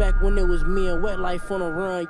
back when it was me and Wet Life on a run.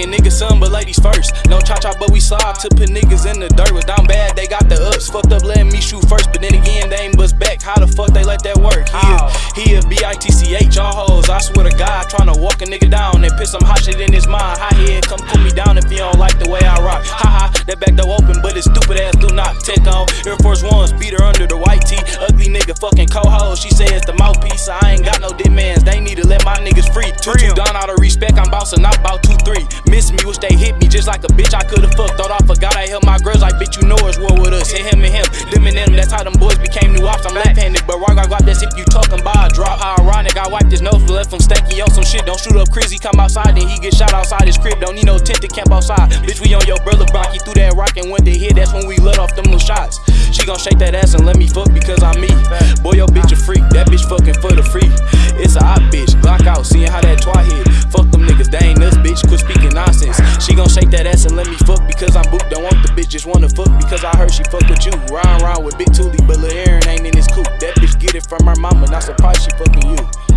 I'm tryna nigga some, but ladies first. No cha cha, but we slide to put niggas in the dirt. Was down bad, they got the ups. Fucked up letting me shoot first, but then again, they ain't bust back. How the fuck they let that work? He a, he a B-I-T-C-H, all hoes. I swear to God, tryna walk a nigga down and piss some hot shit in his mind. High head, come cool me down if you don't like the way I rock. Ha ha, that back door open, but his stupid ass do not take on. Air Force Ones, beat her under the white tee. Ugly nigga, fucking co-host. She say it's the mouthpiece. I'm bouncing out about two three. Miss me, wish they hit me just like a bitch. I could've fucked. Thought I forgot I held my girls like bitch. You know it's war with us. Hit him and him, them and them. That's how them boys became new ops. I'm left-handed, but rock I got this if you talking about a drop. How ironic, I wiped his nose, left him stanky on some shit. Don't shoot up crazy, come outside, then he get shot outside his crib. Don't need no tent to camp outside. Bitch, we on your brother block. He threw that rock and went to hit. That's when we let off them little shots. She gon' shake that ass and let me fuck because I'm me. Boy, your bitch a freak. That bitch fucking for the free. It's a hot bitch. Glock out, seeing how that twi hit. Bitch. Quit speaking nonsense. She gon' shake that ass and let me fuck because I'm booked. Don't want the bitch, just wanna fuck because I heard she fuck with you. Ryan round with Big Toolie, but Lil Aaron ain't in his coop. That bitch get it from her mama, not surprised she fucking you.